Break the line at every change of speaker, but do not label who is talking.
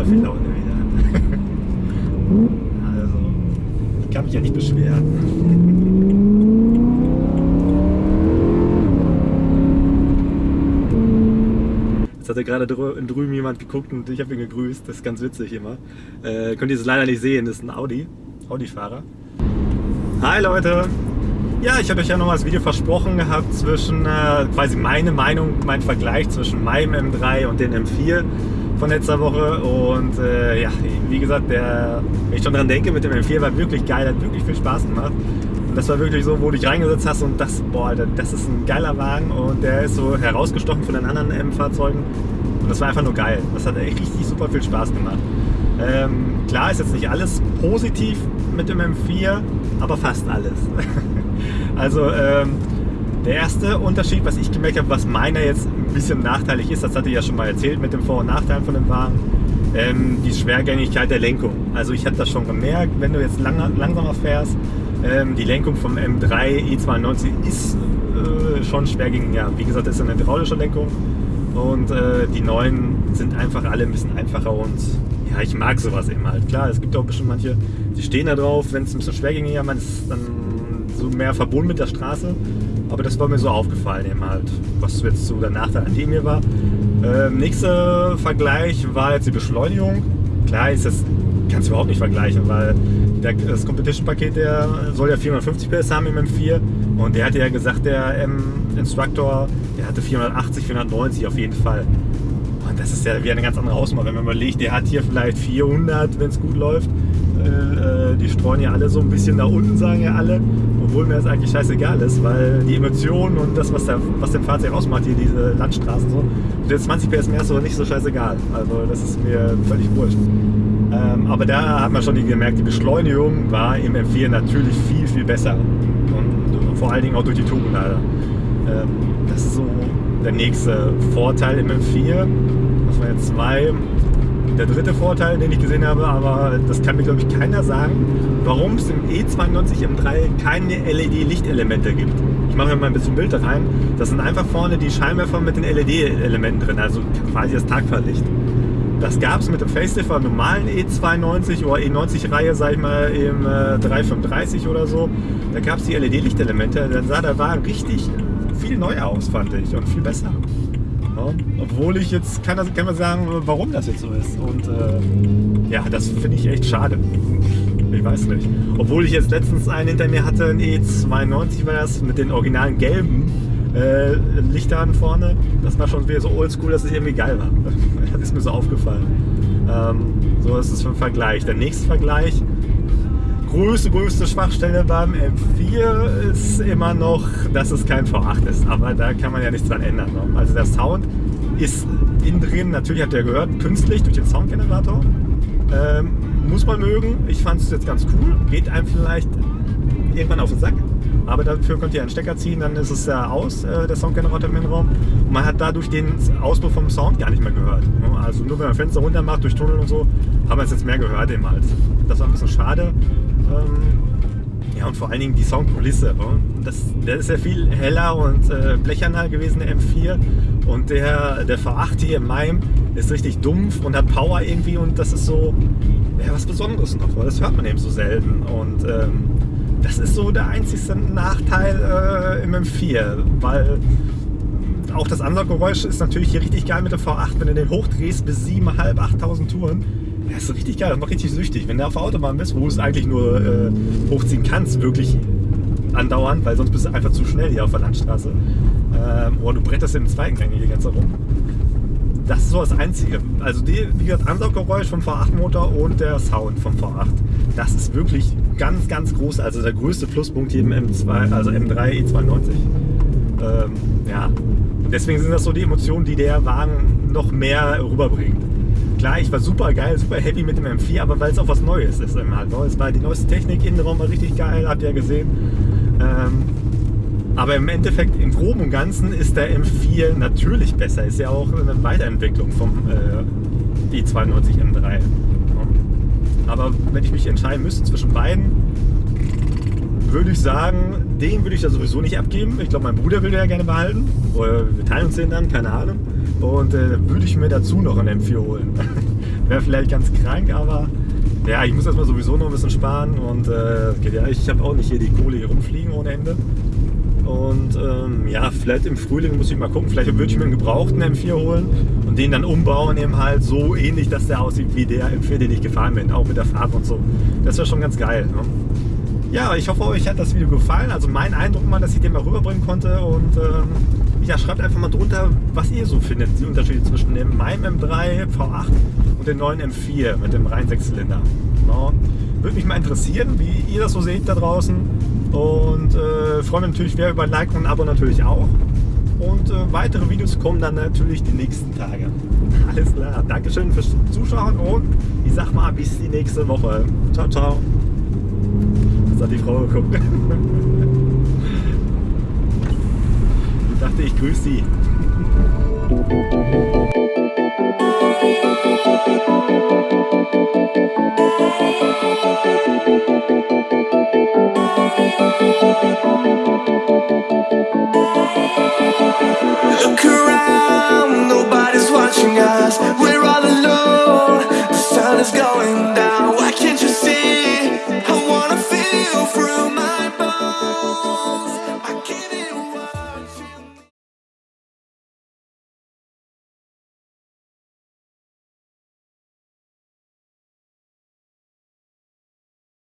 super viel Laune wieder. also, ich kann mich ja nicht beschweren. Jetzt hat ja gerade drü drüben jemand geguckt und ich habe ihn gegrüßt. Das ist ganz witzig immer. Äh, könnt ihr es leider nicht sehen, das ist ein Audi. Audi-Fahrer. Hi Leute! Ja, ich habe euch ja noch mal das Video versprochen gehabt zwischen äh, quasi meine Meinung, mein Vergleich zwischen meinem M3 und dem M4 von letzter Woche. Und äh, ja, wie gesagt, der, wenn ich schon dran denke, mit dem M4 war wirklich geil, hat wirklich viel Spaß gemacht. Und das war wirklich so, wo du dich reingesetzt hast und das, boah, Alter, das ist ein geiler Wagen und der ist so herausgestochen von den anderen M-Fahrzeugen. Und das war einfach nur geil. Das hat echt richtig super viel Spaß gemacht. Ähm, klar ist jetzt nicht alles positiv mit dem M4, aber fast alles. also ähm, der erste Unterschied, was ich gemerkt habe, was meiner jetzt ein bisschen nachteilig ist, das hatte ich ja schon mal erzählt mit den Vor- und Nachteilen von dem Wagen, ähm, die Schwergängigkeit der Lenkung. Also ich habe das schon gemerkt, wenn du jetzt lang, langsamer fährst, ähm, die Lenkung vom M3 E92 ist äh, schon schwergängig. Ja, wie gesagt, das ist eine hydraulische Lenkung und äh, die neuen sind einfach alle ein bisschen einfacher und ja, ich mag sowas eben halt. Klar, es gibt auch bestimmt manche, die stehen da drauf, wenn es ein bisschen schwergängiger ist, dann so mehr verbunden mit der Straße. Aber das war mir so aufgefallen eben halt, was jetzt so der Nachteil an dem hier war. Ähm, nächster Vergleich war jetzt die Beschleunigung. Klar ist das, kannst du überhaupt nicht vergleichen, weil der, das Competition-Paket, der soll ja 450 PS haben im M4 und der hatte ja gesagt, der M-Instructor, der hatte 480, 490 auf jeden Fall. Und das ist ja wieder eine ganz andere Hausnummer, wenn man überlegt, der hat hier vielleicht 400, wenn es gut läuft. Äh, die streuen ja alle so ein bisschen nach unten, sagen ja alle. Obwohl mir das eigentlich scheißegal ist, weil die Emotionen und das, was, der, was dem Fahrzeug ausmacht, hier diese Landstraßen so, der 20 PS mehr ist so nicht so scheißegal. Also das ist mir völlig wurscht. Ähm, aber da hat man schon gemerkt, die Beschleunigung war im M4 natürlich viel, viel besser. Und vor allen Dingen auch durch die Turbolader. Ähm, das ist so der nächste Vorteil im M4. Das waren jetzt zwei. Der dritte Vorteil, den ich gesehen habe, aber das kann mir glaube ich keiner sagen, warum es im E92 M3 keine LED-Lichtelemente gibt. Ich mache mir mal ein bisschen Bild rein. Das sind einfach vorne die Scheinwerfer mit den LED-Elementen drin, also quasi das Tagfahrlicht. Das gab es mit dem Facelift beim normalen E92 oder E90-Reihe, sag ich mal, im äh, 335 oder so. Da gab es die LED-Lichtelemente. Dann sah der Wagen richtig viel neuer aus, fand ich, und viel besser. Ja, obwohl ich jetzt, kann, das, kann man sagen, warum das jetzt so ist. Und äh, ja, das finde ich echt schade. Ich weiß nicht. Obwohl ich jetzt letztens einen hinter mir hatte, ein E92 war das, mit den originalen gelben äh, Lichtern vorne. Das war schon wieder so oldschool, dass es irgendwie geil war. das ist mir so aufgefallen. Ähm, so ist es für ein Vergleich. Der nächste Vergleich, größte, größte Schwachstelle beim M4 ist immer noch, dass es kein V8 ist. Aber da kann man ja nichts dran ändern. Ne? Also der Sound ist innen drin, natürlich habt ihr gehört, künstlich durch den Soundgenerator. Ähm, muss man mögen. Ich fand es jetzt ganz cool. Geht einem vielleicht irgendwann auf den Sack. Aber dafür könnt ihr einen Stecker ziehen, dann ist es ja aus, äh, der Soundgenerator im Innenraum. Und man hat dadurch den Ausbruch vom Sound gar nicht mehr gehört. Also nur wenn man Fenster runter macht, durch Tunnel und so, haben wir es jetzt mehr gehört eben halt. Das war ein bisschen schade. Ähm, ja, und vor allen Dingen die Soundkulisse. Das, der ist ja viel heller und äh, blecherner gewesen, der M4. Und der, der V8 hier im Maim ist richtig dumpf und hat Power irgendwie und das ist so ja, was Besonderes noch, weil das hört man eben so selten. Und ähm, das ist so der einzigste Nachteil äh, im M4, weil auch das Ansauggeräusch ist natürlich hier richtig geil mit dem V8, wenn du den hochdrehst bis 7.500, 8.000 Touren. Ja, ist richtig geil, das macht richtig süchtig. Wenn du auf der Autobahn bist, wo du es eigentlich nur äh, hochziehen kannst, wirklich andauernd, weil sonst bist du einfach zu schnell hier auf der Landstraße. Ähm, oder du bretterst im zweiten Gang hier ganz herum. Das ist so das Einzige. Also die, wie gesagt, Ansauggeräusch vom V8-Motor und der Sound vom V8. Das ist wirklich ganz, ganz groß. Also der größte Pluspunkt hier im M2, also M3 E92. Ähm, ja. Deswegen sind das so die Emotionen, die der Wagen noch mehr rüberbringt. Klar, ich war super geil, super happy mit dem M4, aber weil es auch was Neues ist. Halt, es war die neueste Technik, Innenraum war richtig geil, habt ihr ja gesehen. Ähm, aber im Endeffekt, im Groben und Ganzen ist der M4 natürlich besser. Ist ja auch eine Weiterentwicklung vom äh, E92 M3. Aber wenn ich mich entscheiden müsste zwischen beiden, würde ich sagen, den würde ich da sowieso nicht abgeben. Ich glaube, mein Bruder will den ja gerne behalten. Oder wir teilen uns den dann, keine Ahnung. Und äh, würde ich mir dazu noch einen M4 holen. wäre vielleicht ganz krank, aber ja, ich muss erstmal sowieso noch ein bisschen sparen und äh, ja, ich habe auch nicht hier die Kohle hier rumfliegen ohne Ende. Und ähm, ja, vielleicht im Frühling muss ich mal gucken, vielleicht würde ich mir einen gebrauchten M4 holen und den dann umbauen eben halt so ähnlich, dass der aussieht wie der M4, den ich gefahren bin, auch mit der Farbe und so. Das wäre schon ganz geil. Ne? Ja, ich hoffe, euch hat das Video gefallen. Also mein Eindruck mal, dass ich den mal rüberbringen konnte und ähm, ja, schreibt einfach mal drunter, was ihr so findet, die Unterschiede zwischen dem meinem M3 V8 und dem neuen M4 mit dem reinen Sechszylinder. Genau. Würde mich mal interessieren, wie ihr das so seht da draußen. Und äh, freue mich natürlich wer über ein Like und ein Abo natürlich auch. Und äh, weitere Videos kommen dann natürlich die nächsten Tage. Alles klar. Dankeschön fürs Zuschauen und ich sag mal bis die nächste Woche. Ciao, ciao letztens an die Frau geguckt. Ich dachte, ich grüße sie. Look around the